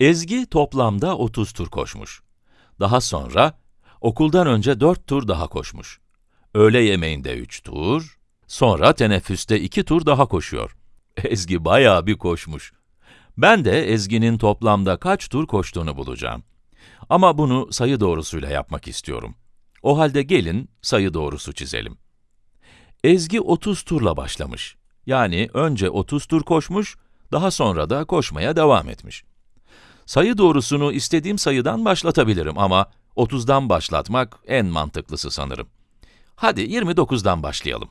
Ezgi toplamda 30 tur koşmuş. Daha sonra okuldan önce 4 tur daha koşmuş. Öğle yemeğinde 3 tur, sonra teneffüste 2 tur daha koşuyor. Ezgi bayağı bir koşmuş. Ben de Ezgi'nin toplamda kaç tur koştuğunu bulacağım. Ama bunu sayı doğrusuyla yapmak istiyorum. O halde gelin sayı doğrusu çizelim. Ezgi 30 turla başlamış. Yani önce 30 tur koşmuş, daha sonra da koşmaya devam etmiş. Sayı doğrusunu istediğim sayıdan başlatabilirim ama 30'dan başlatmak en mantıklısı sanırım. Hadi 29'dan başlayalım.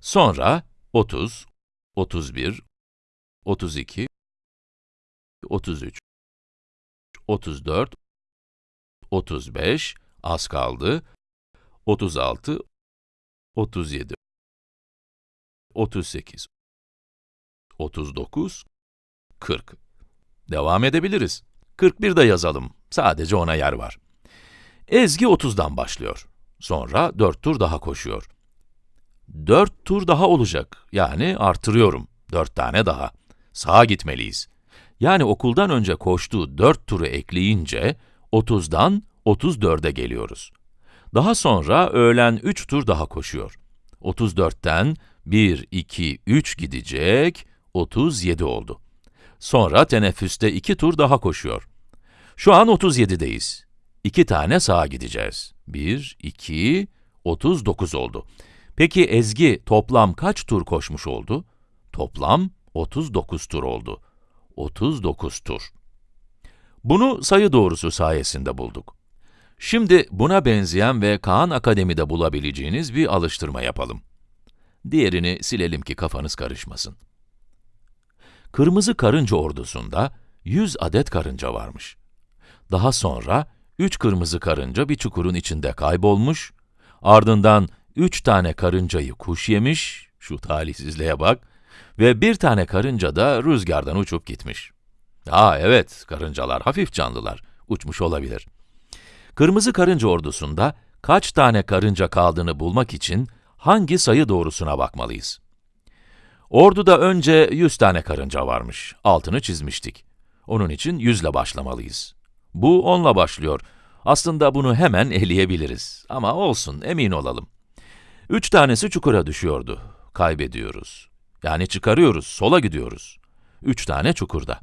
Sonra 30, 31, 32, 33, 34, 35, az kaldı, 36, 37, 38, 39, 40. Devam edebiliriz. 41 de yazalım. Sadece ona yer var. Ezgi 30'dan başlıyor. Sonra 4 tur daha koşuyor. 4 tur daha olacak. Yani artırıyorum. 4 tane daha. Sağa gitmeliyiz. Yani okuldan önce koştuğu 4 turu ekleyince 30'dan 34'e geliyoruz. Daha sonra öğlen 3 tur daha koşuyor. 34'ten 1, 2, 3 gidecek, 37 oldu. Sonra teneffüste 2 tur daha koşuyor. Şu an 37'deyiz. 2 tane sağa gideceğiz. 1, 2, 39 oldu. Peki Ezgi toplam kaç tur koşmuş oldu? Toplam 39 tur oldu. 39 tur. Bunu sayı doğrusu sayesinde bulduk. Şimdi buna benzeyen ve Kaan Akademi'de bulabileceğiniz bir alıştırma yapalım. Diğerini silelim ki kafanız karışmasın. Kırmızı karınca ordusunda 100 adet karınca varmış. Daha sonra 3 kırmızı karınca bir çukurun içinde kaybolmuş, ardından 3 tane karıncayı kuş yemiş, şu talihsizliğe bak, ve bir tane karınca da rüzgardan uçup gitmiş. Aa evet, karıncalar hafif canlılar, uçmuş olabilir. Kırmızı karınca ordusunda kaç tane karınca kaldığını bulmak için hangi sayı doğrusuna bakmalıyız? Orduda önce 100 tane karınca varmış, altını çizmiştik. Onun için 100 ile başlamalıyız. Bu 10 ile başlıyor. Aslında bunu hemen eleyebiliriz. Ama olsun, emin olalım. 3 tanesi çukura düşüyordu. Kaybediyoruz. Yani çıkarıyoruz, sola gidiyoruz. 3 tane çukurda.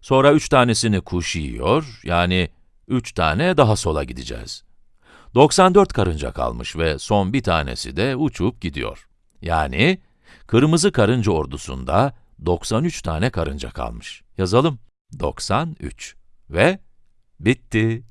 Sonra 3 tanesini kuş yiyor, yani 3 tane daha sola gideceğiz. 94 karınca kalmış ve son bir tanesi de uçup gidiyor. Yani, kırmızı karınca ordusunda 93 tane karınca kalmış. Yazalım. 93 ve bitti.